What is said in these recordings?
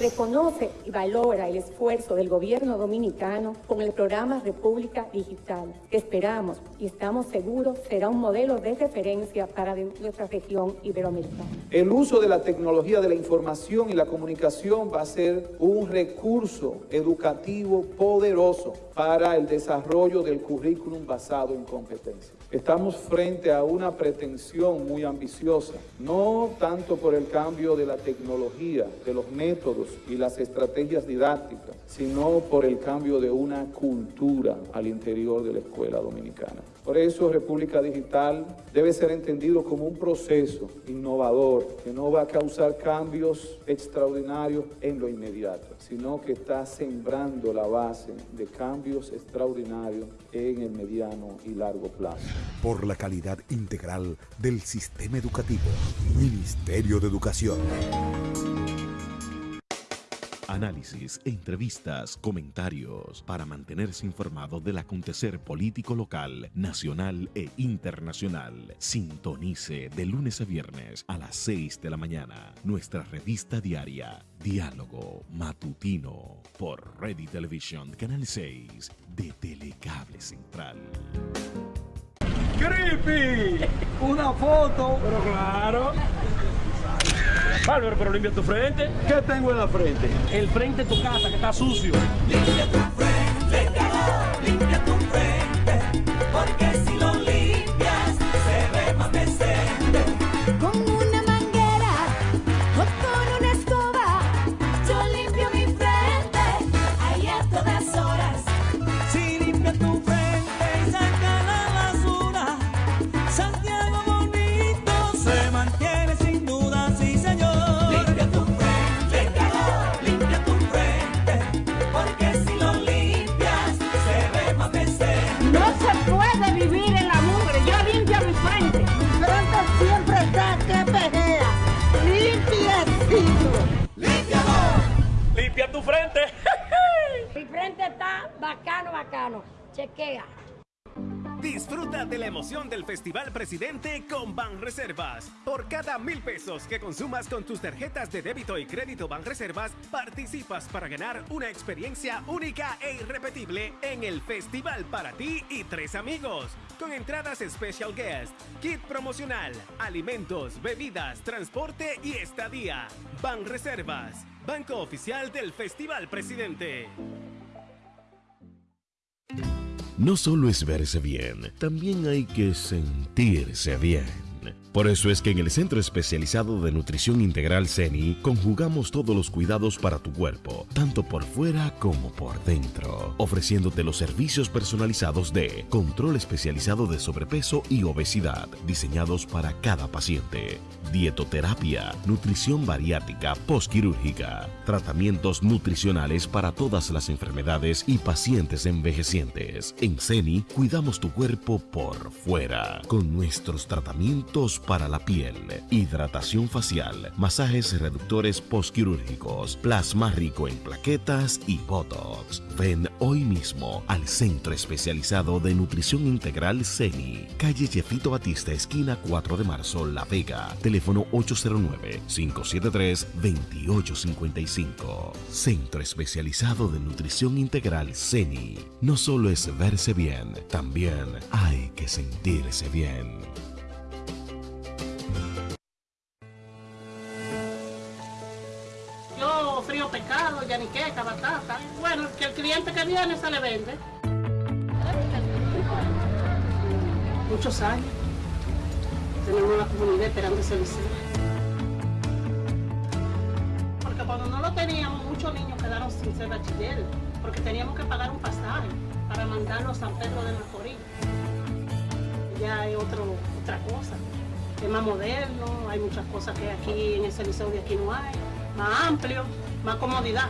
Reconoce y valora el esfuerzo del gobierno dominicano con el programa República Digital, que esperamos y estamos seguros será un modelo de referencia para nuestra región iberoamericana. El uso de la tecnología de la información y la comunicación va a ser un recurso educativo poderoso para el desarrollo del currículum basado en competencias. Estamos frente a una pretensión muy ambiciosa, no tanto por el cambio de la tecnología, de los métodos y las estrategias didácticas, sino por el cambio de una cultura al interior de la escuela dominicana. Por eso República Digital debe ser entendido como un proceso innovador que no va a causar cambios extraordinarios en lo inmediato, sino que está sembrando la base de cambios extraordinarios en el mediano y largo plazo. Por la calidad integral del sistema educativo, Ministerio de Educación. Análisis, entrevistas, comentarios para mantenerse informado del acontecer político local, nacional e internacional. Sintonice de lunes a viernes a las 6 de la mañana nuestra revista diaria Diálogo Matutino por Ready Television Canal 6 de Telecable Central. ¡Creepy! Una foto. Pero claro. Bárbaro, pero limpia tu frente. ¿Qué tengo en la frente? El frente de tu casa, que está sucio. Limpia tu Presidente con Banreservas. Por cada mil pesos que consumas con tus tarjetas de débito y crédito Banreservas, participas para ganar una experiencia única e irrepetible en el Festival para ti y tres amigos. Con entradas Special Guest, kit promocional, alimentos, bebidas, transporte y estadía. Banreservas, Banco Oficial del Festival Presidente. No solo es verse bien, también hay que sentirse bien. Por eso es que en el Centro Especializado de Nutrición Integral CENI conjugamos todos los cuidados para tu cuerpo, tanto por fuera como por dentro, ofreciéndote los servicios personalizados de control especializado de sobrepeso y obesidad, diseñados para cada paciente, dietoterapia, nutrición bariátrica postquirúrgica, tratamientos nutricionales para todas las enfermedades y pacientes envejecientes. En CENI cuidamos tu cuerpo por fuera, con nuestros tratamientos para la piel, hidratación facial, masajes reductores postquirúrgicos, plasma rico en plaquetas y botox. Ven hoy mismo al Centro Especializado de Nutrición Integral CENI, calle Jefito Batista, esquina 4 de marzo, La Vega, teléfono 809-573-2855. Centro Especializado de Nutrición Integral CENI. No solo es verse bien, también hay que sentirse bien. Pescado, yaniqueca, batata. Bueno, que el cliente que viene se le vende. Muchos años. Tenemos una comunidad esperando ese. Porque cuando no lo teníamos, muchos niños quedaron sin ser bachiller. Porque teníamos que pagar un pasaje para mandarlo a San Pedro de Macorís. Ya hay otro, otra cosa. Es más moderno, hay muchas cosas que aquí en ese liceo de aquí no hay. Más amplio, más comodidad.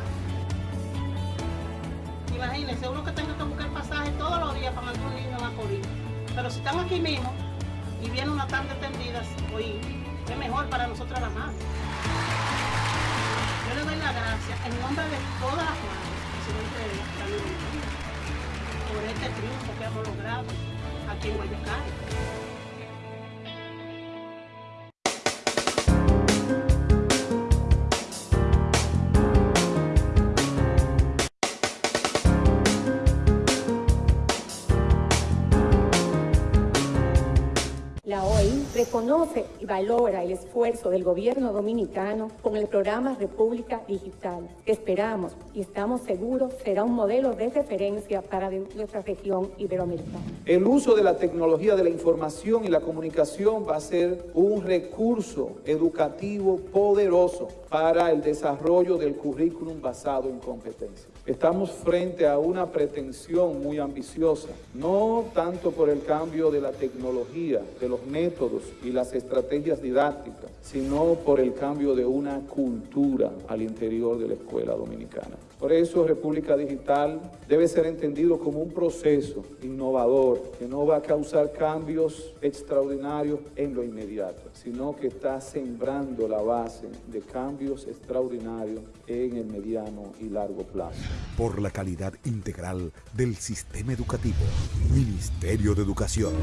Imagínense, uno que tenga que buscar pasaje todos los días para mandar un niño a Macorís. Pero si están aquí mismo y viene una tarde tendida, hoy es mejor para nosotros las madres. Yo le doy las gracias en nombre de todas las madres, presidente Daniel Medina, por este triunfo que hemos logrado aquí en Guayacán. Reconoce y valora el esfuerzo del gobierno dominicano con el programa República Digital, esperamos y estamos seguros será un modelo de referencia para nuestra región iberoamericana. El uso de la tecnología de la información y la comunicación va a ser un recurso educativo poderoso para el desarrollo del currículum basado en competencias. Estamos frente a una pretensión muy ambiciosa, no tanto por el cambio de la tecnología, de los métodos y las estrategias didácticas, sino por el cambio de una cultura al interior de la escuela dominicana. Por eso República Digital debe ser entendido como un proceso innovador que no va a causar cambios extraordinarios en lo inmediato, sino que está sembrando la base de cambios extraordinarios en el mediano y largo plazo. Por la calidad integral del sistema educativo. Ministerio de Educación.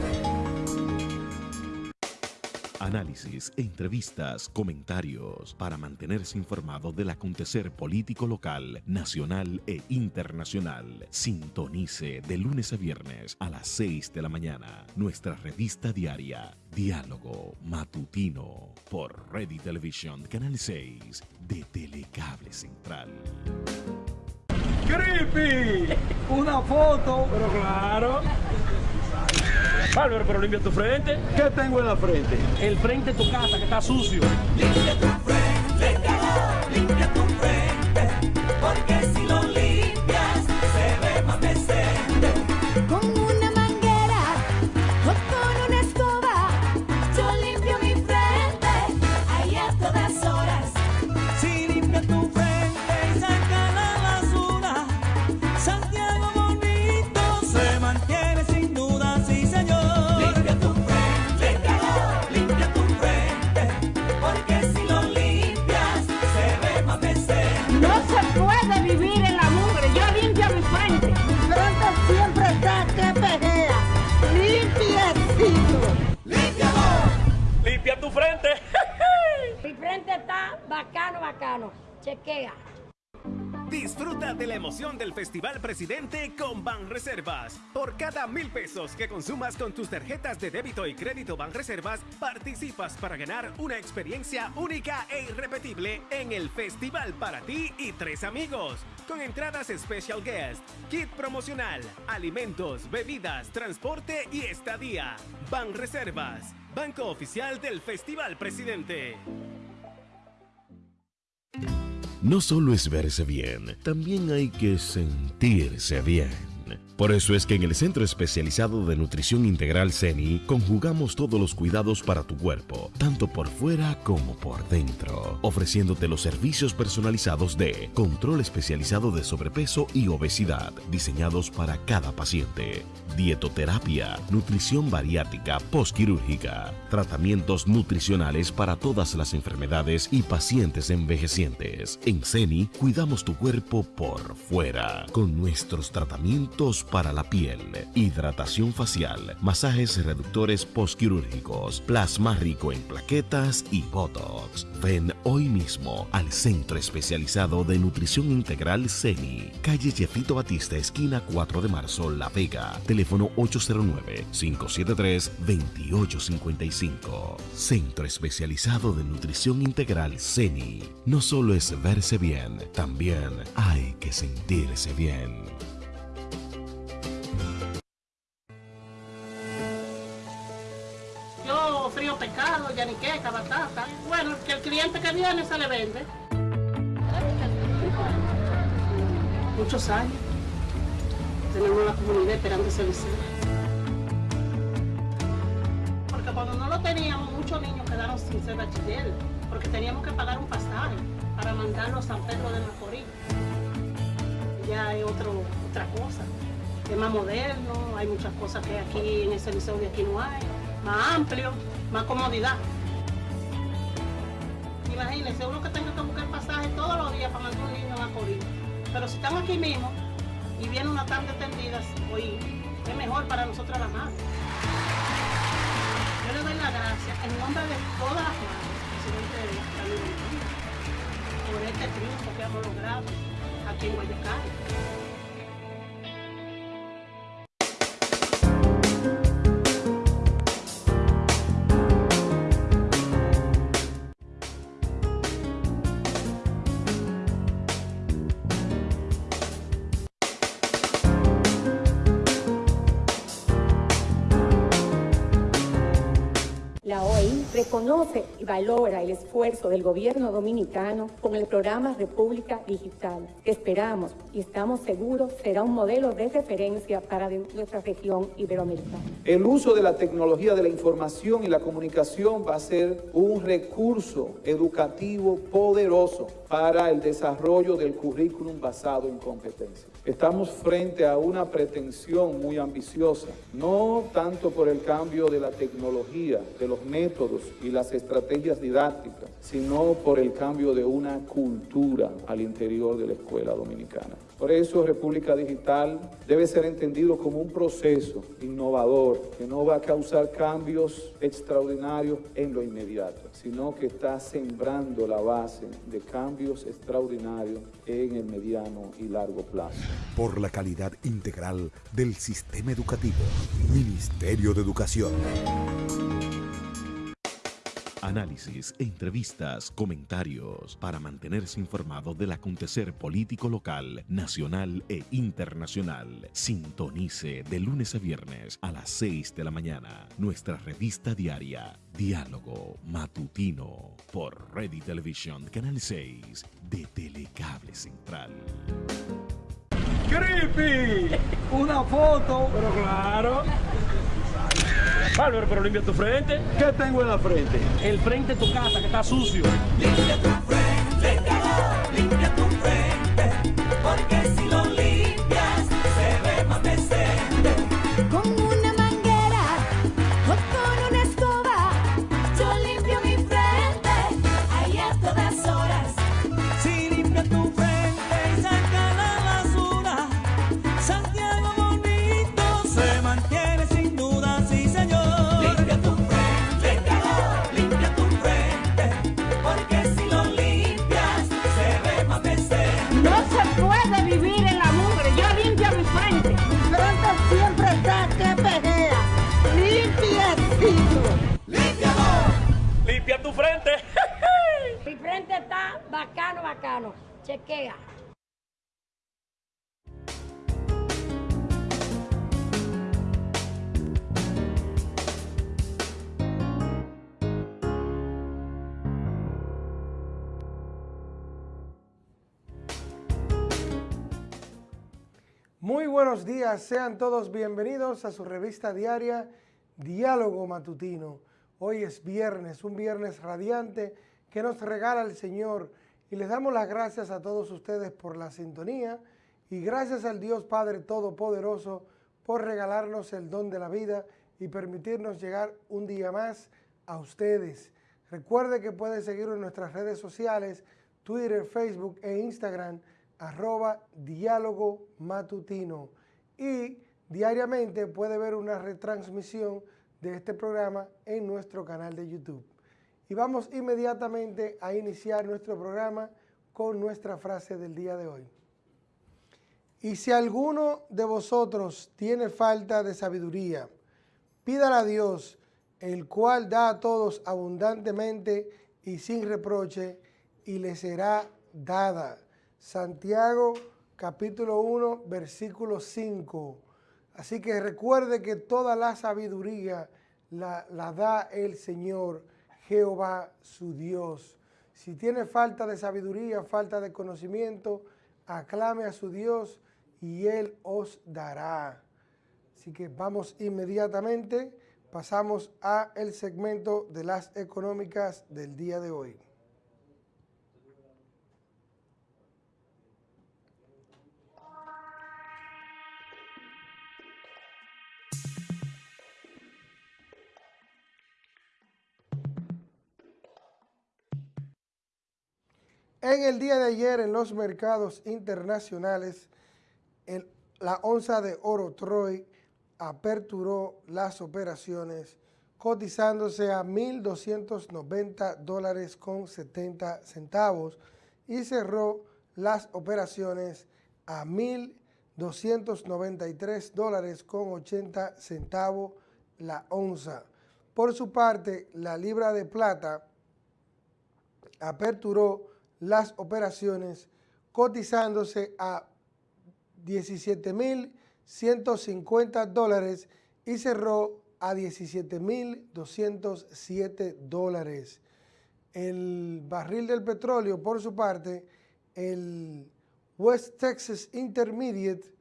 Análisis, entrevistas, comentarios para mantenerse informado del acontecer político local, nacional e internacional. Sintonice de lunes a viernes a las 6 de la mañana nuestra revista diaria Diálogo Matutino por Ready Television Canal 6 de Telecable Central. ¡Creepy! Una foto. Pero claro. Bárbaro, pero limpia tu frente. ¿Qué tengo en la frente? El frente de tu casa que está sucio. Limpia tu frente, Chequea. Disfruta de la emoción del Festival Presidente con Banreservas. Por cada mil pesos que consumas con tus tarjetas de débito y crédito Banreservas, participas para ganar una experiencia única e irrepetible en el Festival para ti y tres amigos. Con entradas Special Guest, kit promocional, alimentos, bebidas, transporte y estadía. Banreservas, Banco Oficial del Festival Presidente. No solo es verse bien, también hay que sentirse bien. Por eso es que en el Centro Especializado de Nutrición Integral CENI conjugamos todos los cuidados para tu cuerpo, tanto por fuera como por dentro, ofreciéndote los servicios personalizados de control especializado de sobrepeso y obesidad, diseñados para cada paciente, dietoterapia, nutrición bariátrica postquirúrgica, tratamientos nutricionales para todas las enfermedades y pacientes envejecientes. En CENI cuidamos tu cuerpo por fuera con nuestros tratamientos para la piel, hidratación facial, masajes reductores postquirúrgicos, plasma rico en plaquetas y botox. Ven hoy mismo al Centro Especializado de Nutrición Integral CENI, calle Jefito Batista, esquina 4 de marzo, La Vega, teléfono 809-573-2855. Centro Especializado de Nutrición Integral CENI. No solo es verse bien, también hay que sentirse bien. Frío pescado, yaniqueca, batata. Bueno, que el cliente que viene se le vende. Muchos años. Tenemos la comunidad esperando ese. Porque cuando no lo teníamos, muchos niños quedaron sin ser bachiller. Porque teníamos que pagar un pasaje para mandarlo a San Pedro de Macorís. Ya es otro, otra cosa. Es más moderno, hay muchas cosas que aquí en ese liceo de aquí no hay. Más amplio, más comodidad. Imagínense, uno que tenga que buscar pasaje todos los días para mandar un niño a Macorís. Pero si están aquí mismo y viene una tarde tendida, hoy es mejor para nosotros las madres. Yo le doy las gracias en nombre de todas las madres, presidente de la por este triunfo que hemos logrado aquí en Guayacán. Reconoce y valora el esfuerzo del gobierno dominicano con el programa República Digital, que esperamos y estamos seguros será un modelo de referencia para nuestra región iberoamericana. El uso de la tecnología de la información y la comunicación va a ser un recurso educativo poderoso para el desarrollo del currículum basado en competencias. Estamos frente a una pretensión muy ambiciosa, no tanto por el cambio de la tecnología, de los métodos y las estrategias didácticas, sino por el cambio de una cultura al interior de la escuela dominicana. Por eso República Digital debe ser entendido como un proceso innovador que no va a causar cambios extraordinarios en lo inmediato, sino que está sembrando la base de cambios extraordinarios en el mediano y largo plazo. Por la calidad integral del sistema educativo. Ministerio de Educación. Análisis, entrevistas, comentarios para mantenerse informado del acontecer político local, nacional e internacional. Sintonice de lunes a viernes a las 6 de la mañana nuestra revista diaria Diálogo Matutino por Ready Television Canal 6 de Telecable Central. ¡Creepy! Una foto. Pero claro. Bárbaro, pero limpia tu frente. ¿Qué tengo en la frente? El frente de tu casa que está sucio. Limpia tu frente, limpia tu Chequea. Muy buenos días, sean todos bienvenidos a su revista diaria Diálogo Matutino. Hoy es viernes, un viernes radiante que nos regala el Señor y les damos las gracias a todos ustedes por la sintonía y gracias al Dios Padre Todopoderoso por regalarnos el don de la vida y permitirnos llegar un día más a ustedes. Recuerde que pueden seguirnos en nuestras redes sociales, Twitter, Facebook e Instagram, arroba diálogo matutino. Y diariamente puede ver una retransmisión de este programa en nuestro canal de YouTube. Y vamos inmediatamente a iniciar nuestro programa con nuestra frase del día de hoy. Y si alguno de vosotros tiene falta de sabiduría, pídala a Dios, el cual da a todos abundantemente y sin reproche, y le será dada. Santiago capítulo 1, versículo 5. Así que recuerde que toda la sabiduría la, la da el Señor, Jehová su Dios. Si tiene falta de sabiduría, falta de conocimiento, aclame a su Dios y Él os dará. Así que vamos inmediatamente, pasamos a el segmento de las económicas del día de hoy. En el día de ayer en los mercados internacionales, la onza de oro Troy aperturó las operaciones cotizándose a 1.290 dólares con 70 centavos y cerró las operaciones a 1.293 dólares con 80 centavos la onza. Por su parte, la libra de plata aperturó las operaciones cotizándose a 17.150 dólares y cerró a 17.207 dólares. El barril del petróleo, por su parte, el West Texas Intermediate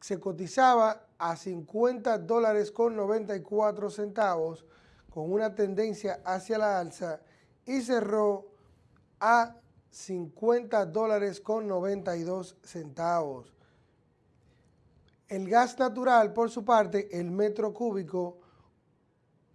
se cotizaba a 50 dólares con 94 centavos con una tendencia hacia la alza y cerró a 50 dólares con 92 centavos. El gas natural, por su parte, el metro cúbico,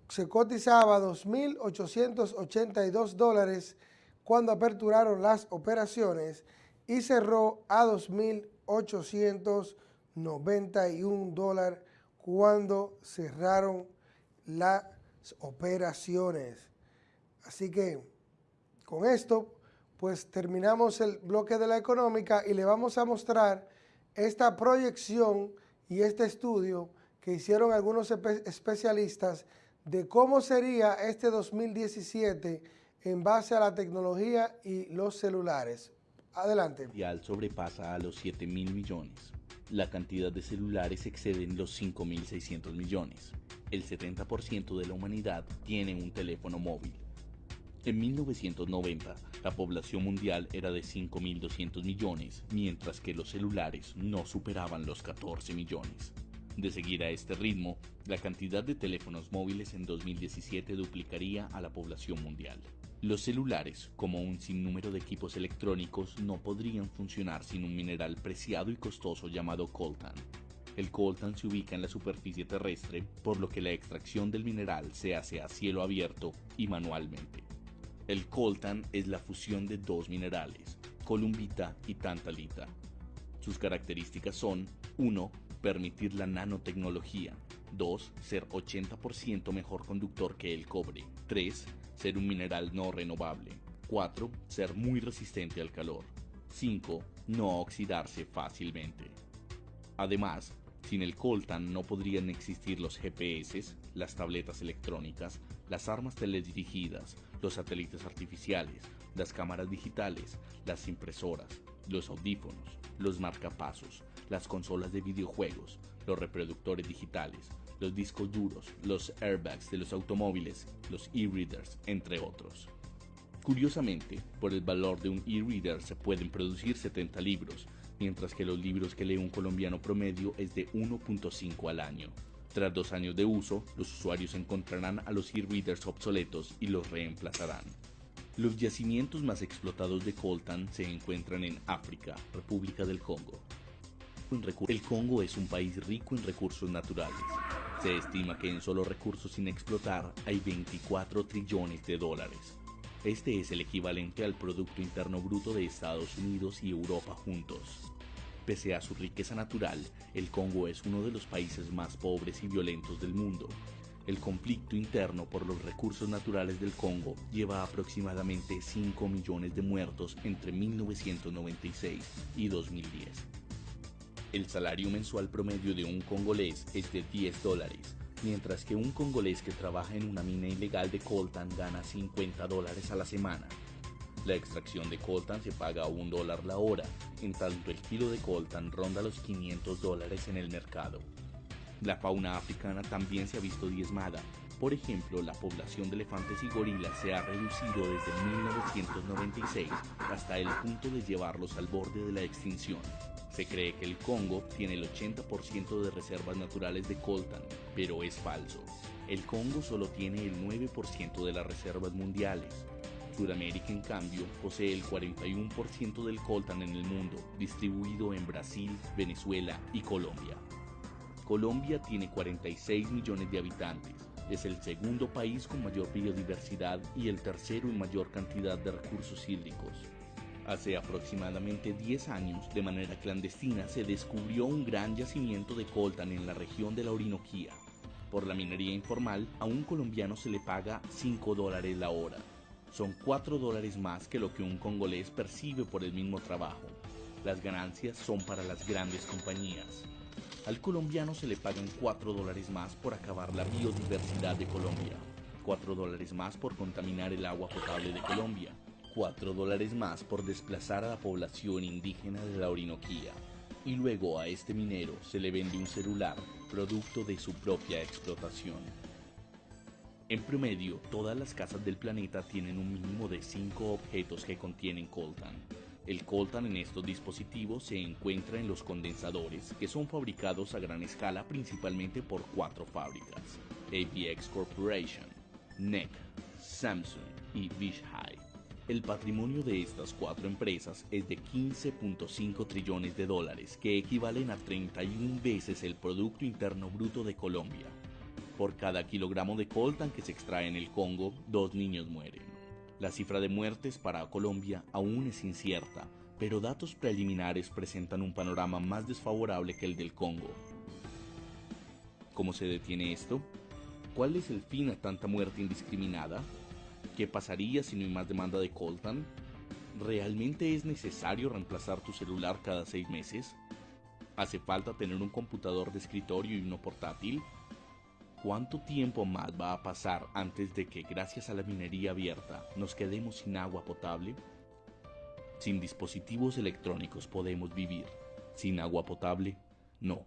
se cotizaba a 2.882 dólares cuando aperturaron las operaciones y cerró a 2.891 dólares cuando cerraron las operaciones. Así que con esto, pues terminamos el bloque de la económica y le vamos a mostrar esta proyección y este estudio que hicieron algunos espe- especialistas de cómo sería este 2017 en base a la tecnología y los celulares. Adelante. mundial sobrepasa a los 7 mil millones. La cantidad de celulares excede los 5.600 millones. El 70% de la humanidad tiene un teléfono móvil. En 1990, la población mundial era de 5.200 millones, mientras que los celulares no superaban los 14 millones. De seguir a este ritmo, la cantidad de teléfonos móviles en 2017 duplicaría a la población mundial. Los celulares, como un sinnúmero de equipos electrónicos, no podrían funcionar sin un mineral preciado y costoso llamado coltan. El coltan se ubica en la superficie terrestre, por lo que la extracción del mineral se hace a cielo abierto y manualmente. El coltan es la fusión de dos minerales, columbita y tantalita. Sus características son 1. Permitir la nanotecnología. 2. Ser 80% mejor conductor que el cobre. 3. Ser un mineral no renovable. 4. Ser muy resistente al calor. 5. No oxidarse fácilmente. Además, sin el coltan no podrían existir los GPS, las tabletas electrónicas, las armas teledirigidas, los satélites artificiales, las cámaras digitales, las impresoras, los audífonos, los marcapasos, las consolas de videojuegos, los reproductores digitales, los discos duros, los airbags de los automóviles, los e-readers, entre otros. Curiosamente, por el valor de un e-reader se pueden producir 70 libros, mientras que los libros que lee un colombiano promedio es de 1.5 al año. Tras dos años de uso, los usuarios encontrarán a los e-readers obsoletos y los reemplazarán. Los yacimientos más explotados de coltan se encuentran en África, República del Congo. El Congo es un país rico en recursos naturales. Se estima que en solo recursos sin explotar hay 24 trillones de dólares. Este es el equivalente al Producto Interno Bruto de Estados Unidos y Europa juntos. Pese a su riqueza natural, el Congo es uno de los países más pobres y violentos del mundo. El conflicto interno por los recursos naturales del Congo lleva aproximadamente 5 millones de muertos entre 1996 y 2010. El salario mensual promedio de un congolés es de 10 dólares, mientras que un congolés que trabaja en una mina ilegal de coltan gana 50 dólares a la semana. La extracción de coltan se paga a un dólar la hora, en tanto el kilo de coltan ronda los 500 dólares en el mercado. La fauna africana también se ha visto diezmada. Por ejemplo, la población de elefantes y gorilas se ha reducido desde 1996 hasta el punto de llevarlos al borde de la extinción. Se cree que el Congo tiene el 80% de reservas naturales de coltan, pero es falso. El Congo solo tiene el 9% de las reservas mundiales. Sudamérica, en cambio, posee el 41% del coltan en el mundo, distribuido en Brasil, Venezuela y Colombia. Colombia tiene 46 millones de habitantes. Es el segundo país con mayor biodiversidad y el tercero en mayor cantidad de recursos hídricos. Hace aproximadamente 10 años, de manera clandestina, se descubrió un gran yacimiento de coltan en la región de la Orinoquía. Por la minería informal, a un colombiano se le paga 5 dólares la hora. Son 4 dólares más que lo que un congolés percibe por el mismo trabajo. Las ganancias son para las grandes compañías. Al colombiano se le pagan 4 dólares más por acabar la biodiversidad de Colombia, 4 dólares más por contaminar el agua potable de Colombia, 4 dólares más por desplazar a la población indígena de la Orinoquía. Y luego a este minero se le vende un celular producto de su propia explotación. En promedio, todas las casas del planeta tienen un mínimo de 5 objetos que contienen coltan. El coltan en estos dispositivos se encuentra en los condensadores, que son fabricados a gran escala principalmente por cuatro fábricas: APX Corporation, NEC, Samsung y Vishai. El patrimonio de estas cuatro empresas es de 15.5 trillones de dólares, que equivalen a 31 veces el Producto Interno Bruto de Colombia. Por cada kilogramo de coltan que se extrae en el Congo, dos niños mueren. La cifra de muertes para Colombia aún es incierta, pero datos preliminares presentan un panorama más desfavorable que el del Congo. ¿Cómo se detiene esto? ¿Cuál es el fin a tanta muerte indiscriminada? ¿Qué pasaría si no hay más demanda de coltan? ¿Realmente es necesario reemplazar tu celular cada seis meses? ¿Hace falta tener un computador de escritorio y uno portátil? ¿Cuánto tiempo más va a pasar antes de que, gracias a la minería abierta, nos quedemos sin agua potable? Sin dispositivos electrónicos podemos vivir. Sin agua potable, no.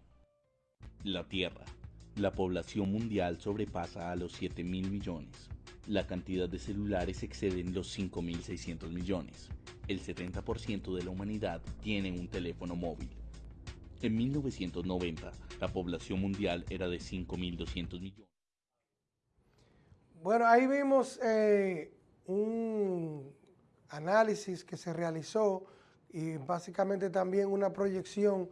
La Tierra. La población mundial sobrepasa a los 7 mil millones. La cantidad de celulares excede los 5.600 millones. El 70% de la humanidad tiene un teléfono móvil. En 1990, la población mundial era de 5.200 millones. Bueno, ahí vimos eh, un análisis que se realizó y básicamente también una proyección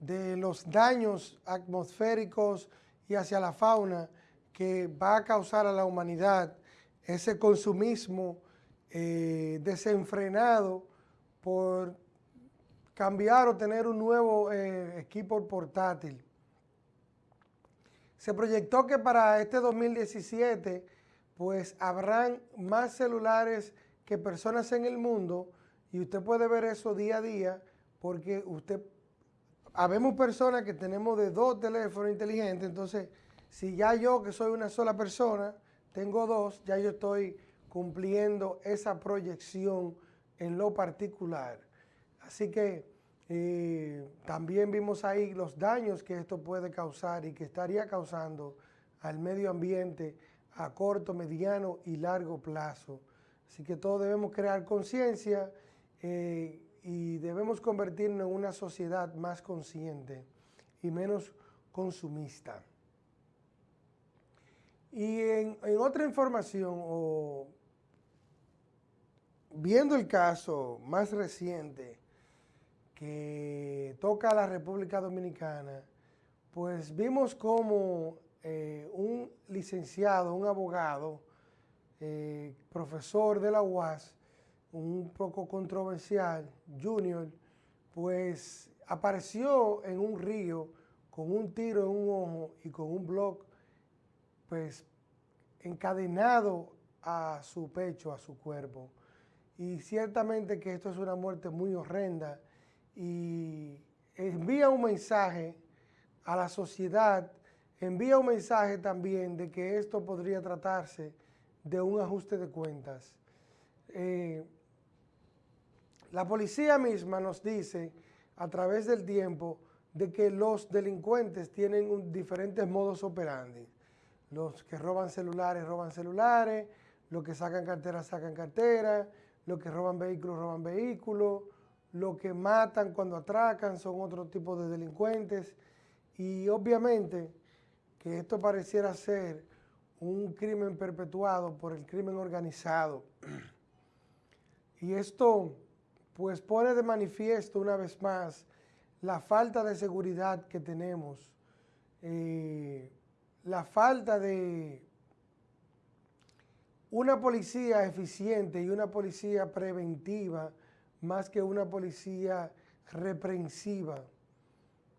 de los daños atmosféricos y hacia la fauna que va a causar a la humanidad ese consumismo eh, desenfrenado por cambiar o tener un nuevo eh, equipo portátil. Se proyectó que para este 2017 pues habrán más celulares que personas en el mundo y usted puede ver eso día a día porque usted, habemos personas que tenemos de dos teléfonos inteligentes, entonces si ya yo que soy una sola persona, tengo dos, ya yo estoy cumpliendo esa proyección en lo particular. Así que eh, también vimos ahí los daños que esto puede causar y que estaría causando al medio ambiente a corto, mediano y largo plazo. Así que todos debemos crear conciencia eh, y debemos convertirnos en una sociedad más consciente y menos consumista. Y en, en otra información, o viendo el caso más reciente que toca a la República Dominicana, pues vimos como eh, un licenciado, un abogado, eh, profesor de la UAS, un poco controversial, junior, pues apareció en un río con un tiro en un ojo y con un blog, pues encadenado a su pecho, a su cuerpo. Y ciertamente que esto es una muerte muy horrenda y envía un mensaje a la sociedad, envía un mensaje también de que esto podría tratarse de un ajuste de cuentas. Eh, la policía misma nos dice a través del tiempo de que los delincuentes tienen diferentes modos operandi. Los que roban celulares, roban celulares, los que sacan carteras, sacan carteras, los que roban vehículos, roban vehículos, los que matan cuando atracan son otro tipo de delincuentes y obviamente que esto pareciera ser un crimen perpetuado por el crimen organizado. Y esto pues pone de manifiesto una vez más la falta de seguridad que tenemos, eh, la falta de una policía eficiente y una policía preventiva más que una policía reprensiva.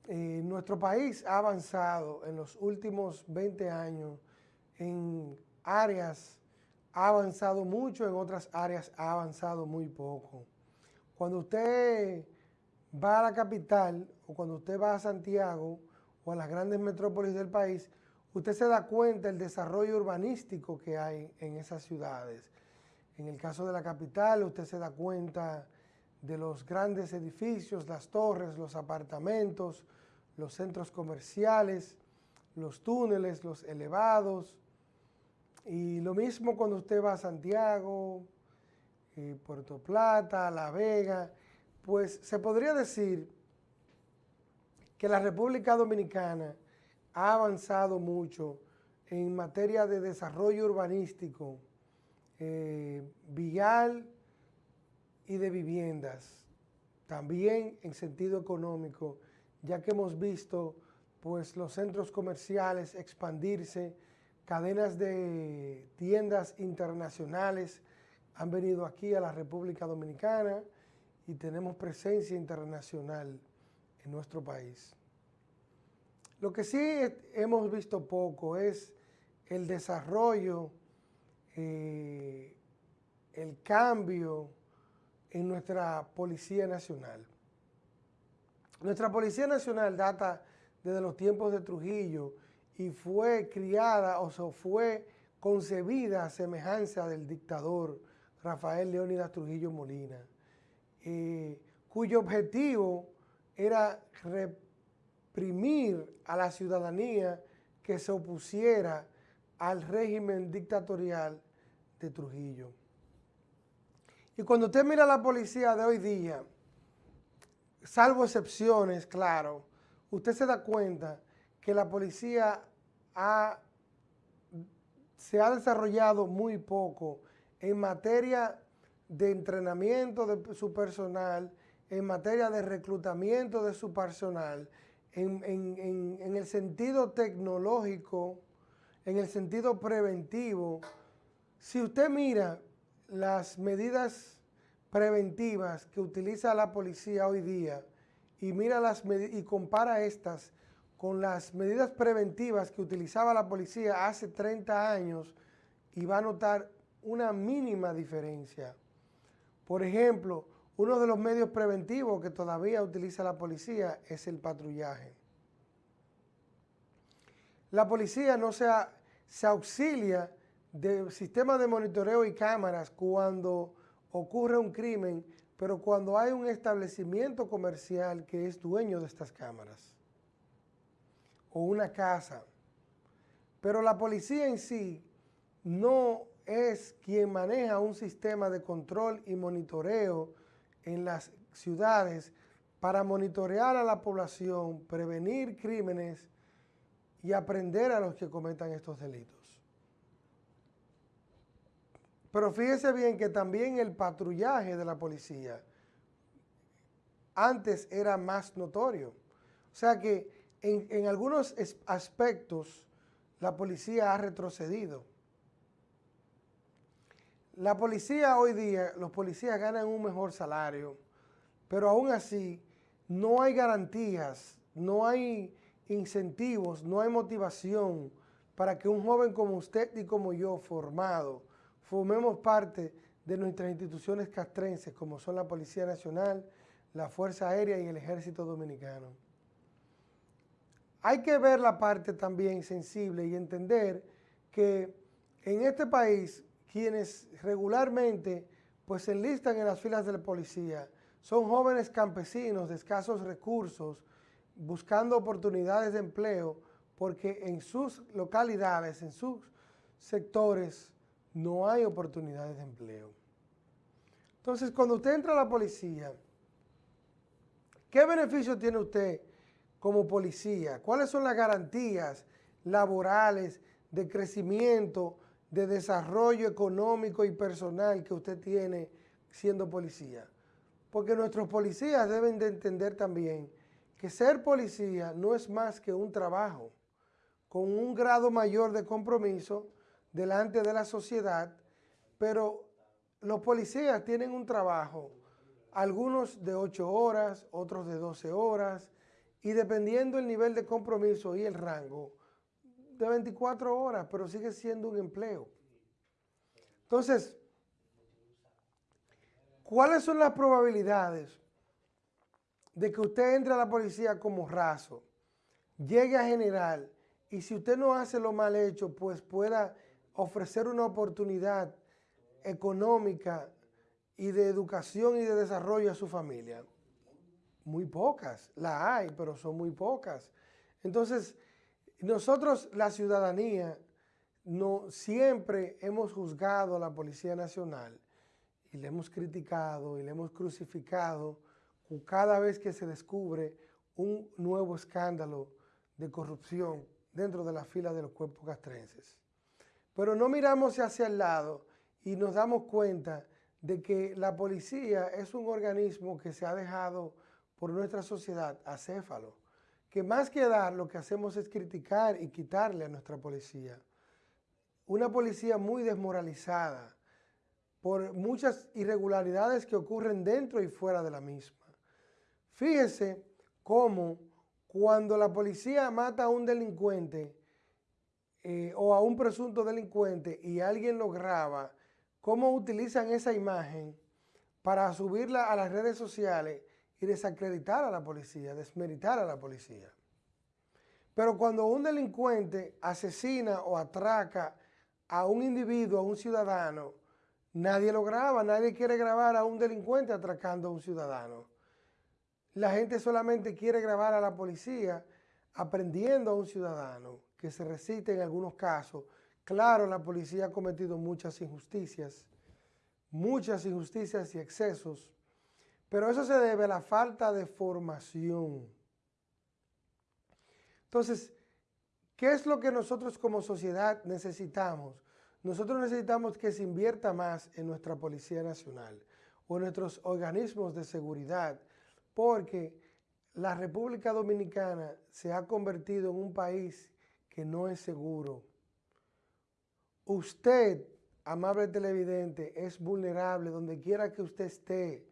Eh, nuestro país ha avanzado en los últimos 20 años en áreas, ha avanzado mucho, en otras áreas ha avanzado muy poco. Cuando usted va a la capital o cuando usted va a Santiago o a las grandes metrópolis del país, usted se da cuenta del desarrollo urbanístico que hay en esas ciudades. En el caso de la capital, usted se da cuenta de los grandes edificios, las torres, los apartamentos, los centros comerciales, los túneles, los elevados, y lo mismo cuando usted va a Santiago, eh, Puerto Plata, La Vega, pues se podría decir que la República Dominicana ha avanzado mucho en materia de desarrollo urbanístico, eh, vial y de viviendas, también en sentido económico, ya que hemos visto pues, los centros comerciales expandirse, cadenas de tiendas internacionales han venido aquí a la República Dominicana y tenemos presencia internacional en nuestro país. Lo que sí hemos visto poco es el desarrollo, eh, el cambio en nuestra Policía Nacional. Nuestra Policía Nacional data desde los tiempos de Trujillo y fue criada o sea, fue concebida a semejanza del dictador Rafael Leónidas Trujillo Molina, eh, cuyo objetivo era reprimir a la ciudadanía que se opusiera al régimen dictatorial de Trujillo. Y cuando usted mira la policía de hoy día, salvo excepciones, claro, usted se da cuenta que la policía se ha desarrollado muy poco en materia de entrenamiento de su personal, en materia de reclutamiento de su personal, en, en el sentido tecnológico, en el sentido preventivo. Si usted mira las medidas preventivas que utiliza la policía hoy día y mira las y compara estas con las medidas preventivas que utilizaba la policía hace 30 años y va a notar una mínima diferencia. Por ejemplo, uno de los medios preventivos que todavía utiliza la policía es el patrullaje. La policía no se, se auxilia del sistema de monitoreo y cámaras cuando ocurre un crimen, pero cuando hay un establecimiento comercial que es dueño de estas cámaras o una casa. Pero la policía en sí no es quien maneja un sistema de control y monitoreo en las ciudades para monitorear a la población, prevenir crímenes y aprender a los que cometan estos delitos. Pero fíjese bien que también el patrullaje de la policía antes era más notorio. O sea que en, algunos aspectos la policía ha retrocedido. La policía hoy día, los policías ganan un mejor salario, pero aún así no hay garantías, no hay incentivos, no hay motivación para que un joven como usted y como yo, formado, formemos parte de nuestras instituciones castrenses como son la Policía Nacional, la Fuerza Aérea y el Ejército Dominicano. Hay que ver la parte también sensible y entender que en este país quienes regularmente pues se enlistan en las filas de la policía son jóvenes campesinos de escasos recursos buscando oportunidades de empleo porque en sus localidades, en sus sectores, no hay oportunidades de empleo. Entonces, cuando usted entra a la policía, ¿qué beneficio tiene usted como policía? ¿Cuáles son las garantías laborales de crecimiento, de desarrollo económico y personal que usted tiene siendo policía? Porque nuestros policías deben de entender también que ser policía no es más que un trabajo con un grado mayor de compromiso delante de la sociedad, pero los policías tienen un trabajo, algunos de 8 horas, otros de 12 horas, y dependiendo el nivel de compromiso y el rango, de 24 horas, pero sigue siendo un empleo. Entonces, ¿cuáles son las probabilidades de que usted entre a la policía como raso, llegue a general, y si usted no hace lo mal hecho, pues pueda ofrecer una oportunidad económica y de educación y de desarrollo a su familia? Muy pocas, la hay, pero son muy pocas. Entonces, Nosotros, la ciudadanía, no, siempre hemos juzgado a la Policía Nacional y le hemos criticado y le hemos crucificado cada vez que se descubre un nuevo escándalo de corrupción dentro de la fila de los cuerpos castrenses. Pero no miramos hacia el lado y nos damos cuenta de que la policía es un organismo que se ha dejado por nuestra sociedad acéfalo, que más que dar lo que hacemos es criticar y quitarle a nuestra policía. Una policía muy desmoralizada por muchas irregularidades que ocurren dentro y fuera de la misma. Fíjese cómo cuando la policía mata a un delincuente eh, o a un presunto delincuente y alguien lo graba, cómo utilizan esa imagen para subirla a las redes sociales y desacreditar a la policía, desmeritar a la policía. Pero cuando un delincuente asesina o atraca a un individuo, a un ciudadano, nadie lo graba, nadie quiere grabar a un delincuente atracando a un ciudadano. La gente solamente quiere grabar a la policía aprendiendo a un ciudadano que se recite en algunos casos. Claro, la policía ha cometido muchas injusticias, muchas injusticias y excesos, pero eso se debe a la falta de formación. Entonces, ¿qué es lo que nosotros como sociedad necesitamos? Nosotros necesitamos que se invierta más en nuestra Policía Nacional o en nuestros organismos de seguridad, porque la República Dominicana se ha convertido en un país que no es seguro. Usted, amable televidente, es vulnerable donde quiera que usted esté,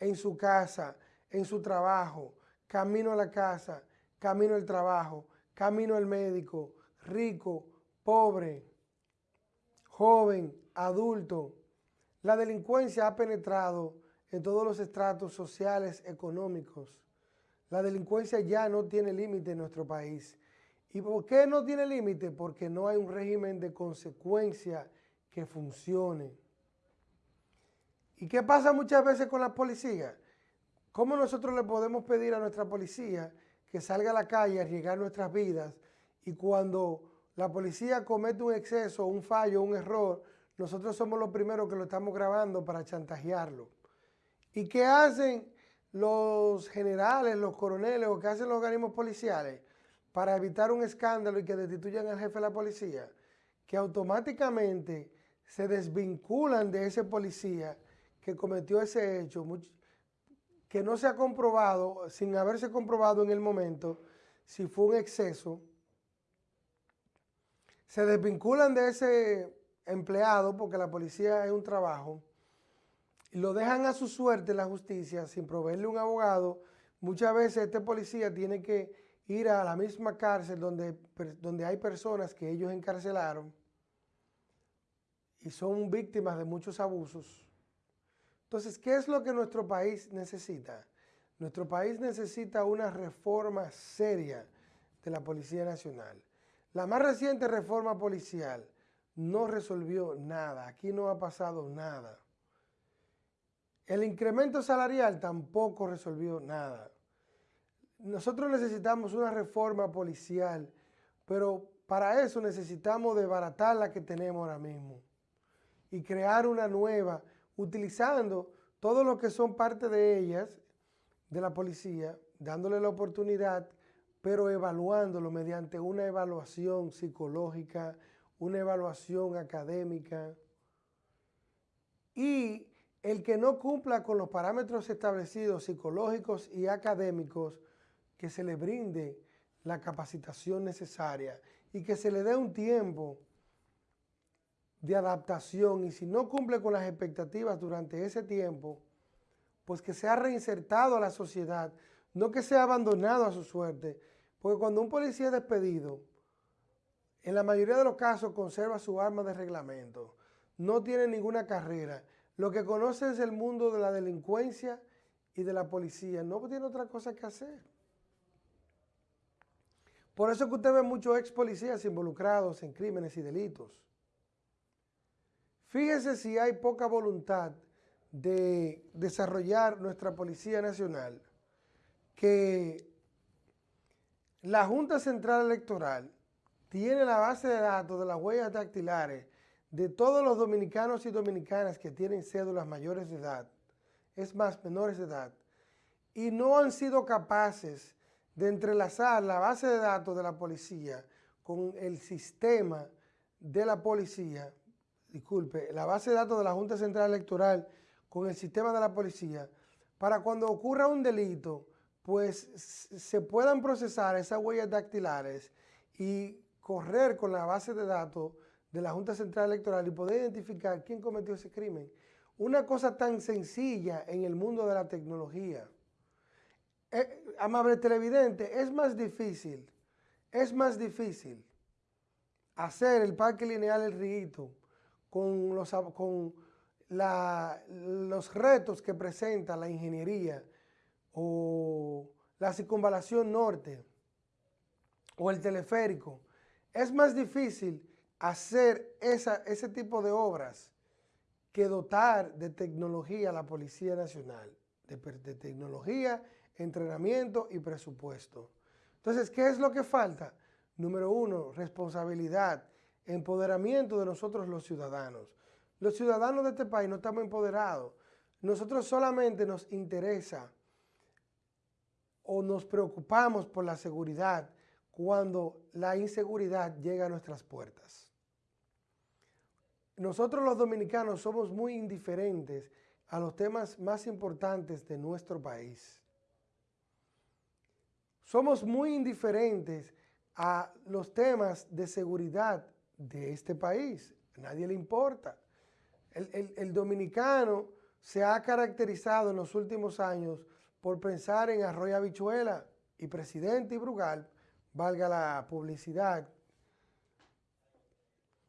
en su casa, en su trabajo, camino a la casa, camino al trabajo, camino al médico, rico, pobre, joven, adulto. La delincuencia ha penetrado en todos los estratos sociales, económicos. La delincuencia ya no tiene límite en nuestro país. ¿Y por qué no tiene límite? Porque no hay un régimen de consecuencia que funcione. ¿Y qué pasa muchas veces con la policía? ¿Cómo nosotros le podemos pedir a nuestra policía que salga a la calle a arriesgar nuestras vidas y cuando la policía comete un exceso, un fallo, un error, nosotros somos los primeros que lo estamos grabando para chantajearlo? ¿Y qué hacen los generales, los coroneles o qué hacen los organismos policiales para evitar un escándalo y que destituyan al jefe de la policía? Que automáticamente se desvinculan de ese policía que cometió ese hecho, que no se ha comprobado, sin haberse comprobado en el momento, si fue un exceso, se desvinculan de ese empleado, porque la policía es un trabajo, y lo dejan a su suerte la justicia sin proveerle un abogado, muchas veces este policía tiene que ir a la misma cárcel donde, donde hay personas que ellos encarcelaron y son víctimas de muchos abusos. Entonces, ¿qué es lo que nuestro país necesita? Nuestro país necesita una reforma seria de la Policía Nacional. La más reciente reforma policial no resolvió nada, aquí no ha pasado nada. El incremento salarial tampoco resolvió nada. Nosotros necesitamos una reforma policial, pero para eso necesitamos desbaratar la que tenemos ahora mismo y crear una nueva, utilizando todo lo que son parte de ellas, de la policía, dándole la oportunidad, pero evaluándolo mediante una evaluación psicológica, una evaluación académica. Y el que no cumpla con los parámetros establecidos psicológicos y académicos, que se le brinde la capacitación necesaria y que se le dé un tiempo de adaptación y si no cumple con las expectativas durante ese tiempo, pues que sea reinsertado a la sociedad, no que sea abandonado a su suerte, porque cuando un policía es despedido, en la mayoría de los casos conserva su arma de reglamento, no tiene ninguna carrera, lo que conoce es el mundo de la delincuencia y de la policía. No tiene otra cosa que hacer. Por eso que usted ve muchos ex policías involucrados en crímenes y delitos. Fíjese si hay poca voluntad de desarrollar nuestra Policía Nacional, que la Junta Central Electoral tiene la base de datos de las huellas dactilares de todos los dominicanos y dominicanas que tienen cédulas mayores de edad, es más, menores de edad, y no han sido capaces de entrelazar la base de datos de la policía con el sistema de la policía, disculpe, la base de datos de la Junta Central Electoral con el sistema de la policía, para cuando ocurra un delito, pues se puedan procesar esas huellas dactilares y correr con la base de datos de la Junta Central Electoral y poder identificar quién cometió ese crimen. Una cosa tan sencilla en el mundo de la tecnología. Eh, amable televidente, es más difícil, es más difícil hacer el parque lineal El Riguito con los, con la, los retos que presenta la ingeniería o la circunvalación norte o el teleférico. Es más difícil hacer esa, ese tipo de obras que dotar de tecnología a la Policía Nacional, de, de tecnología, entrenamiento y presupuesto. Entonces, ¿qué es lo que falta? Número uno, responsabilidad, empoderamiento de nosotros los ciudadanos. Los ciudadanos de este país no estamos empoderados. Nosotros solamente nos interesa o nos preocupamos por la seguridad cuando la inseguridad llega a nuestras puertas. Nosotros los dominicanos somos muy indiferentes a los temas más importantes de nuestro país. Somos muy indiferentes a los temas de seguridad de este país. A nadie le importa. El, el, dominicano se ha caracterizado en los últimos años por pensar en Arroyo Habichuela y Presidente y Brugal, valga la publicidad.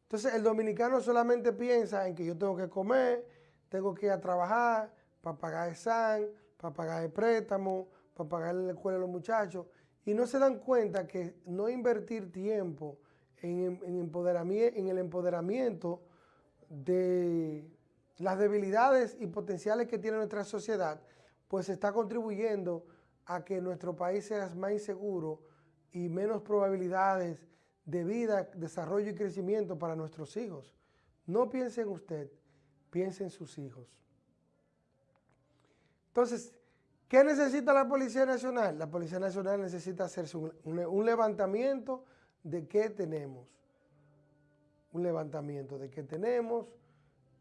Entonces el dominicano solamente piensa en que yo tengo que comer, tengo que ir a trabajar para pagar el SAN, para pagar el préstamo, para pagar la escuela a los muchachos, y no se dan cuenta que no invertir tiempo en, empoderamiento, en el empoderamiento de las debilidades y potenciales que tiene nuestra sociedad, pues está contribuyendo a que nuestro país sea más inseguro y menos probabilidades de vida, desarrollo y crecimiento para nuestros hijos. No piense en usted, piense en sus hijos. Entonces, ¿qué necesita la Policía Nacional? La Policía Nacional necesita hacerse un, levantamiento de qué tenemos. Un levantamiento de qué tenemos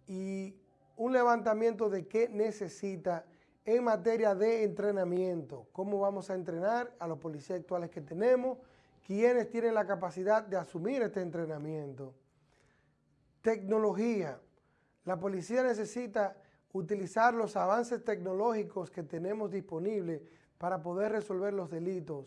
y un levantamiento de qué necesita en materia de entrenamiento. Cómo vamos a entrenar a los policías actuales que tenemos, quiénes tienen la capacidad de asumir este entrenamiento. Tecnología. La policía necesita utilizar los avances tecnológicos que tenemos disponibles para poder resolver los delitos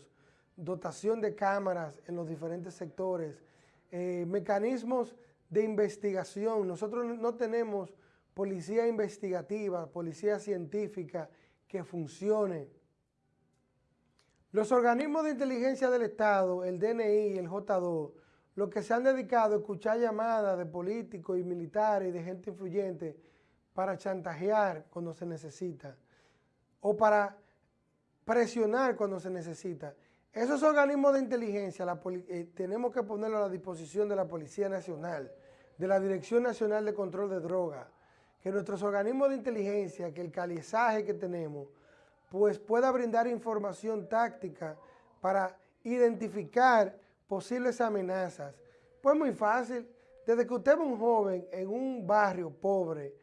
dotación de cámaras en los diferentes sectores, eh, mecanismos de investigación. Nosotros no tenemos policía investigativa, policía científica que funcione. Los organismos de inteligencia del Estado, el DNI, el J2, los que se han dedicado a escuchar llamadas de políticos y militares y de gente influyente para chantajear cuando se necesita o para presionar cuando se necesita. Esos organismos de inteligencia eh, tenemos que ponerlos a la disposición de la Policía Nacional, de la Dirección Nacional de Control de Drogas, que nuestros organismos de inteligencia, que el calizaje que tenemos, pues pueda brindar información táctica para identificar posibles amenazas. Pues muy fácil, desde que usted es un joven en un barrio pobre,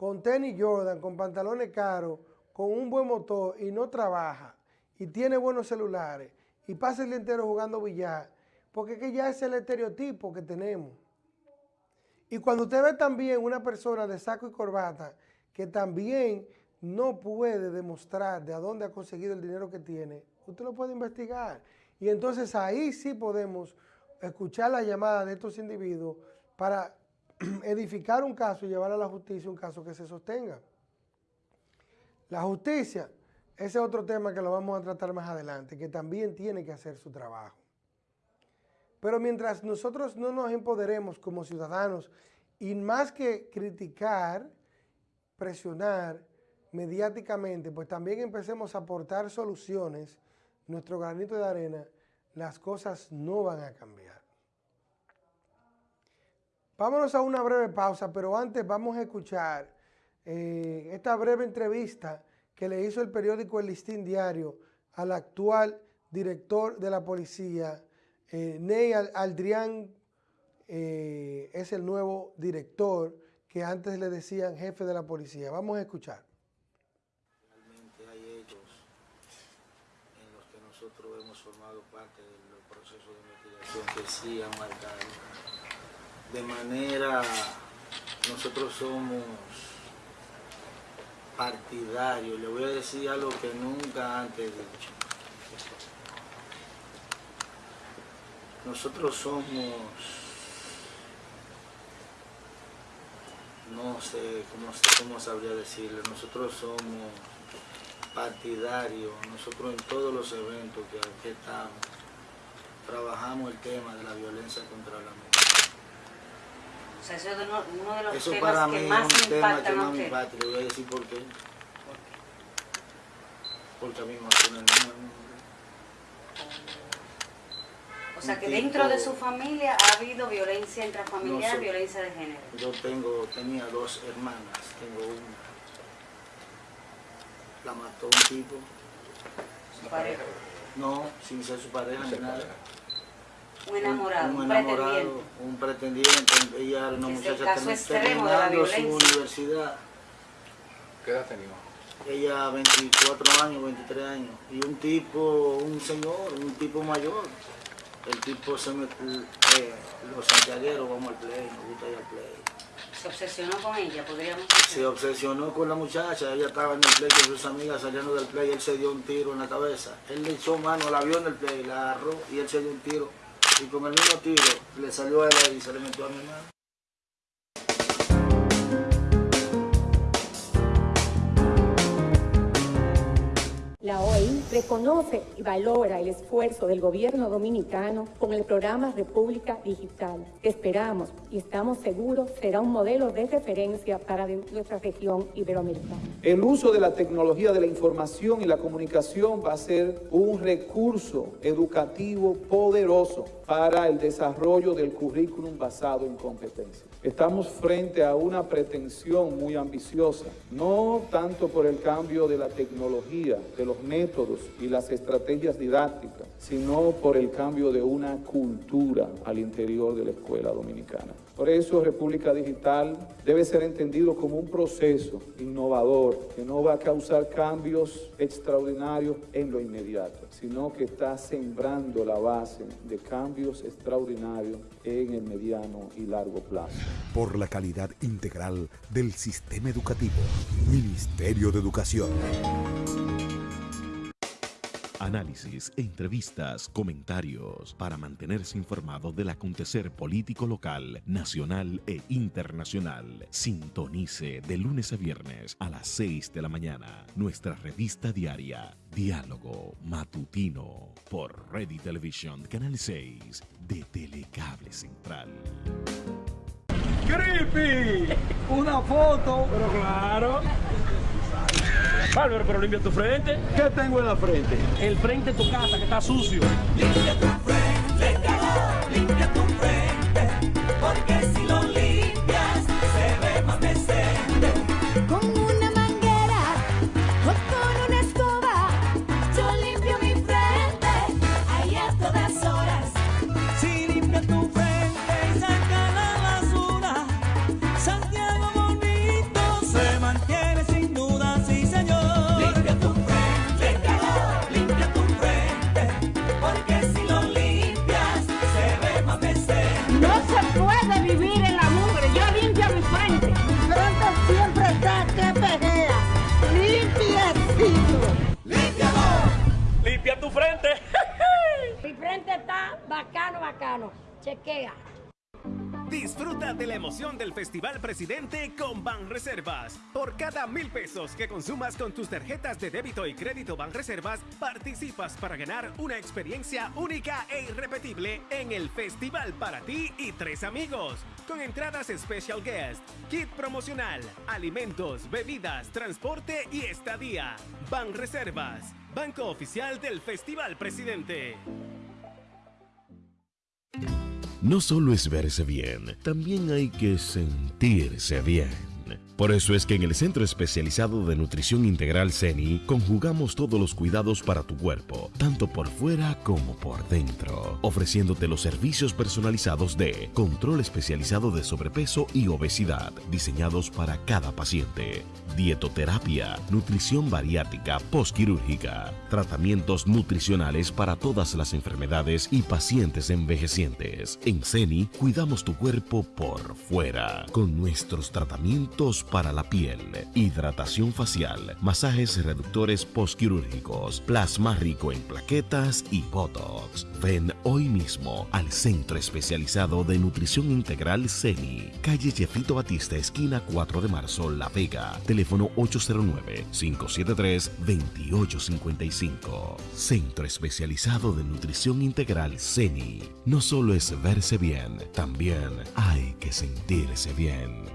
con tenis Jordan, con pantalones caros, con un buen motor y no trabaja, y tiene buenos celulares, y pasa el día entero jugando billar, porque que ya es el estereotipo que tenemos. Y cuando usted ve también una persona de saco y corbata que también no puede demostrar de a dónde ha conseguido el dinero que tiene, usted lo puede investigar. Y entonces ahí sí podemos escuchar la llamada de estos individuos para edificar un caso y llevar a la justicia un caso que se sostenga. La justicia ese es otro tema que lo vamos a tratar más adelante, que también tiene que hacer su trabajo. Pero mientras nosotros no nos empoderemos como ciudadanos y más que criticar, presionar mediáticamente, pues también empecemos a aportar soluciones, nuestro granito de arena, las cosas no van a cambiar. Vámonos a una breve pausa, pero antes vamos a escuchar eh, esta breve entrevista que le hizo el periódico El Listín Diario al actual director de la policía, eh, Ney Al- Aldrián, eh, es el nuevo director que antes le decían jefe de la policía. Vamos a escuchar. Realmente hay hechos en los que nosotros hemos formado parte de los procesos de investigación que sí marcado. De manera, nosotros somos partidarios, le voy a decir algo que nunca antes he dicho. Nosotros somos, no sé cómo, cómo sabría decirlo, nosotros somos partidarios, nosotros en todos los eventos que aquí estamos, trabajamos el tema de la violencia contra la mujer. O sea, eso es uno, uno de los Eso temas para mí que es más un tema que más me impacta, le voy a decir por qué. Porque a mí me mató una hermana. O sea, que dentro de su familia ha habido violencia intrafamiliar, No sé. violencia de género. Yo tengo, tenía dos hermanas, tengo una. La mató un tipo. Su pareja. No, sin ser su pareja ni nada. Un enamorado, un, un, enamorado, pretendiente. un pretendiente. Ella era una Es el muchacha caso termi- extremo de la su violencia. universidad. ¿Qué edad tenía? Ella 24 años, 23 años. Y un tipo, un señor, un tipo mayor. El tipo se me... eh, los santiagueros vamos al play, nos gusta ir al play. Se obsesionó con ella, podríamos Se decir. obsesionó con la muchacha, ella estaba en el play con sus amigas saliendo del play, él se dio un tiro en la cabeza. Él le echó mano, la vio en el play, la agarró y él se dio un tiro. Y con el mismo tiro le salió a él y se le metió a mi hermano. Reconoce y valora el esfuerzo del gobierno dominicano con el programa República Digital, esperamos y estamos seguros será un modelo de referencia para nuestra región iberoamericana. El uso de la tecnología de la información y la comunicación va a ser un recurso educativo poderoso para el desarrollo del currículum basado en competencias. Estamos frente a una pretensión muy ambiciosa, no tanto por el cambio de la tecnología, de los métodos y las estrategias didácticas, sino por el cambio de una cultura al interior de la escuela dominicana. Por eso República Digital debe ser entendido como un proceso innovador que no va a causar cambios extraordinarios en lo inmediato, sino que está sembrando la base de cambios extraordinarios en el mediano y largo plazo. Por la calidad integral del sistema educativo. Ministerio de Educación. Análisis, entrevistas, comentarios para mantenerse informado del acontecer político local, nacional e internacional. Sintonice de lunes a viernes a las 6 de la mañana nuestra revista diaria Diálogo Matutino por Ready Television Canal 6 de Telecable Central. ¡Creepy! Una foto. Pero claro. Bárbaro, pero limpia tu frente. ¿Qué tengo en la frente? El frente de tu casa que está sucio. Limpia tu Chequea. Disfruta de la emoción del Festival Presidente con Banreservas. Por cada mil pesos que consumas con tus tarjetas de débito y crédito Banreservas, participas para ganar una experiencia única e irrepetible en el festival para ti y tres amigos. Con entradas Special Guest, kit promocional, alimentos, bebidas, transporte y estadía. Banreservas, Banco Oficial del Festival Presidente. No solo es verse bien, también hay que sentirse bien. Por eso es que en el Centro Especializado de Nutrición Integral CENI conjugamos todos los cuidados para tu cuerpo, tanto por fuera como por dentro, ofreciéndote los servicios personalizados de control especializado de sobrepeso y obesidad, diseñados para cada paciente, dietoterapia, nutrición bariátrica postquirúrgica, tratamientos nutricionales para todas las enfermedades y pacientes envejecientes. En CENI cuidamos tu cuerpo por fuera con nuestros tratamientos para la piel, hidratación facial, masajes reductores postquirúrgicos, plasma rico en plaquetas y botox. Ven hoy mismo al Centro Especializado de Nutrición Integral CENI, calle Jefito Batista, esquina 4 de marzo, La Vega, teléfono 809-573-2855. Centro Especializado de Nutrición Integral CENI. No solo es verse bien, también hay que sentirse bien.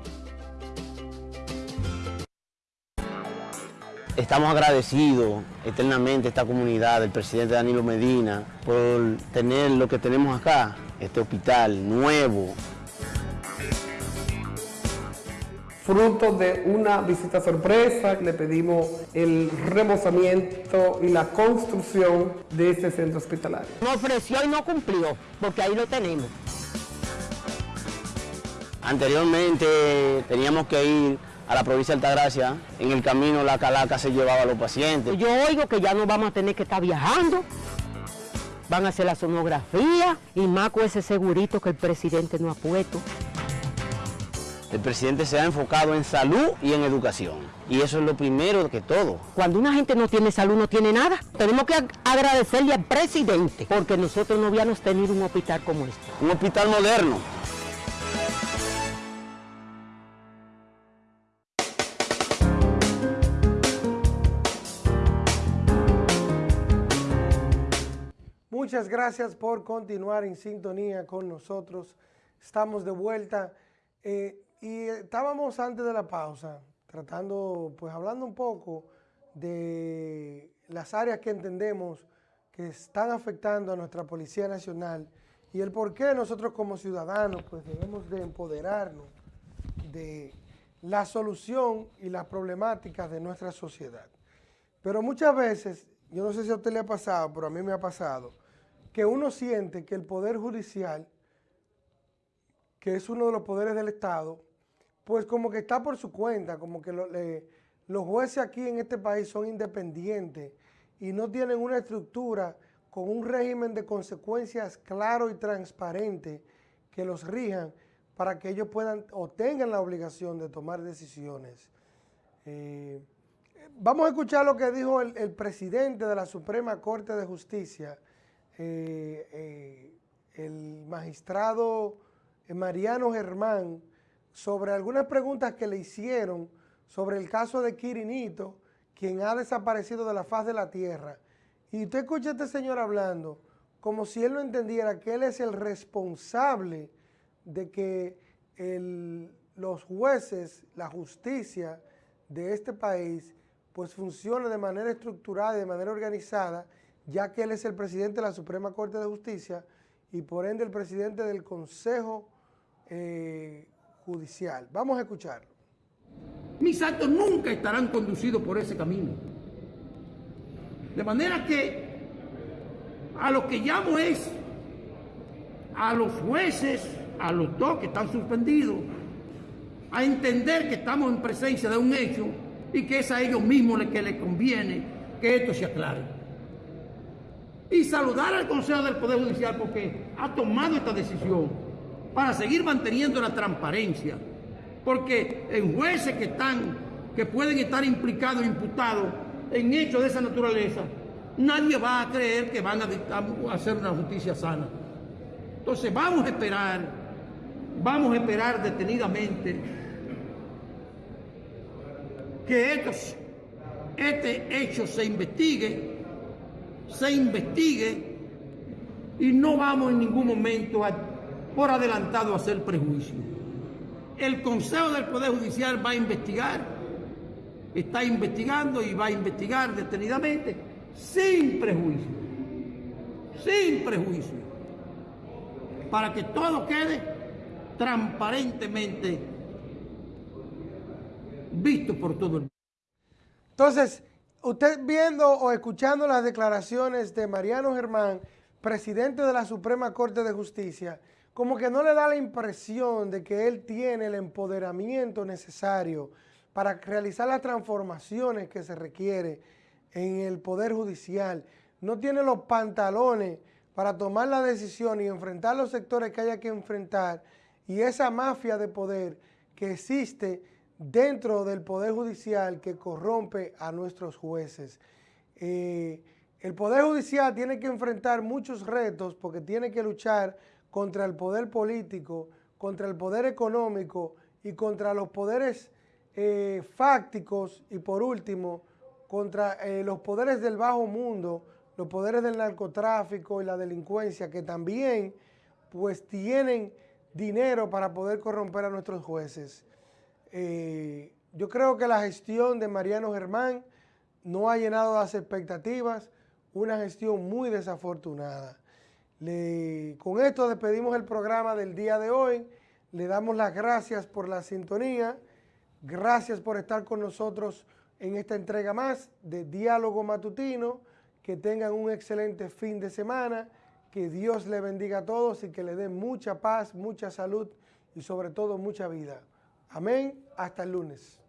Estamos agradecidos eternamente a esta comunidad del presidente Danilo Medina por tener lo que tenemos acá, este hospital nuevo. Fruto de una visita sorpresa, le pedimos el remozamiento y la construcción de este centro hospitalario. Nos ofreció y no cumplió, porque ahí lo tenemos. Anteriormente teníamos que ir a la provincia de Altagracia, en el camino la calaca se llevaba a los pacientes. Yo oigo que ya no vamos a tener que estar viajando. Van a hacer la sonografía y más con ese segurito que el presidente no ha puesto. El presidente se ha enfocado en salud y en educación. Y eso es lo primero que todo. Cuando una gente no tiene salud, no tiene nada. Tenemos que ag- agradecerle al presidente, porque nosotros no habíamos tenido un hospital como este. Un hospital moderno. Muchas gracias por continuar en sintonía con nosotros. Estamos de vuelta eh, y estábamos antes de la pausa tratando, pues hablando un poco de las áreas que entendemos que están afectando a nuestra Policía Nacional y el por qué nosotros como ciudadanos pues debemos de empoderarnos de la solución y las problemáticas de nuestra sociedad. Pero muchas veces, yo no sé si a usted le ha pasado, pero a mí me ha pasado, que uno siente que el Poder Judicial, que es uno de los poderes del Estado, pues como que está por su cuenta, como que lo- los jueces aquí en este país son independientes y no tienen una estructura con un régimen de consecuencias claro y transparente que los rijan para que ellos puedan o tengan la obligación de tomar decisiones. Eh, Vamos a escuchar lo que dijo el, presidente de la Suprema Corte de Justicia, eh, eh, el magistrado Mariano Germán, sobre algunas preguntas que le hicieron sobre el caso de Quirinito, quien ha desaparecido de la faz de la tierra. Y usted escucha a este señor hablando como si él no entendiera que él es el responsable de que el- los jueces, la justicia de este país, pues funcione de manera estructurada y de manera organizada, ya que él es el presidente de la Suprema Corte de Justicia y por ende el presidente del Consejo eh, Judicial. Vamos a escucharlo. Mis actos nunca estarán conducidos por ese camino. De manera que a lo que llamo es a los jueces, a los dos que están suspendidos, a entender que estamos en presencia de un hecho y que es a ellos mismos que les conviene que esto se aclare. Y saludar al Consejo del Poder Judicial porque ha tomado esta decisión para seguir manteniendo la transparencia. Porque en jueces que están, que pueden estar implicados, imputados en hechos de esa naturaleza, nadie va a creer que van a hacer una justicia sana. Entonces vamos a esperar, vamos a esperar detenidamente que este hecho se investigue, se investigue y no vamos en ningún momento a- por adelantado hacer prejuicio. El Consejo del Poder Judicial va a investigar, está investigando y va a investigar detenidamente sin prejuicio, sin prejuicio. para que todo quede transparentemente visto por todo el mundo. Entonces, usted viendo o escuchando las declaraciones de Mariano Germán, presidente de la Suprema Corte de Justicia, como que no le da la impresión de que él tiene el empoderamiento necesario para realizar las transformaciones que se requiere en el Poder Judicial. No tiene los pantalones para tomar la decisión y enfrentar los sectores que haya que enfrentar y esa mafia de poder que existe dentro del Poder Judicial que corrompe a nuestros jueces. Eh, el Poder Judicial tiene que enfrentar muchos retos porque tiene que luchar contra el poder político, contra el poder económico y contra los poderes eh, fácticos y por último, contra eh, los poderes del bajo mundo, los poderes del narcotráfico y la delincuencia que también pues tienen dinero para poder corromper a nuestros jueces. Eh, yo creo que la gestión de Mariano Germán no ha llenado las expectativas, una gestión muy desafortunada. Con esto despedimos el programa del día de hoy, le damos las gracias por la sintonía, gracias por estar con nosotros en esta entrega más de Diálogo Matutino, que tengan un excelente fin de semana, que Dios le bendiga a todos y que le dé mucha paz, mucha salud y sobre todo mucha vida. Amén. Hasta el lunes.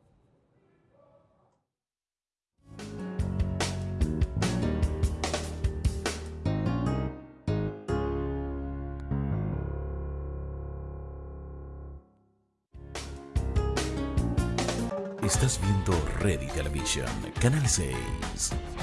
Estás viendo Ready Television, Canal 6.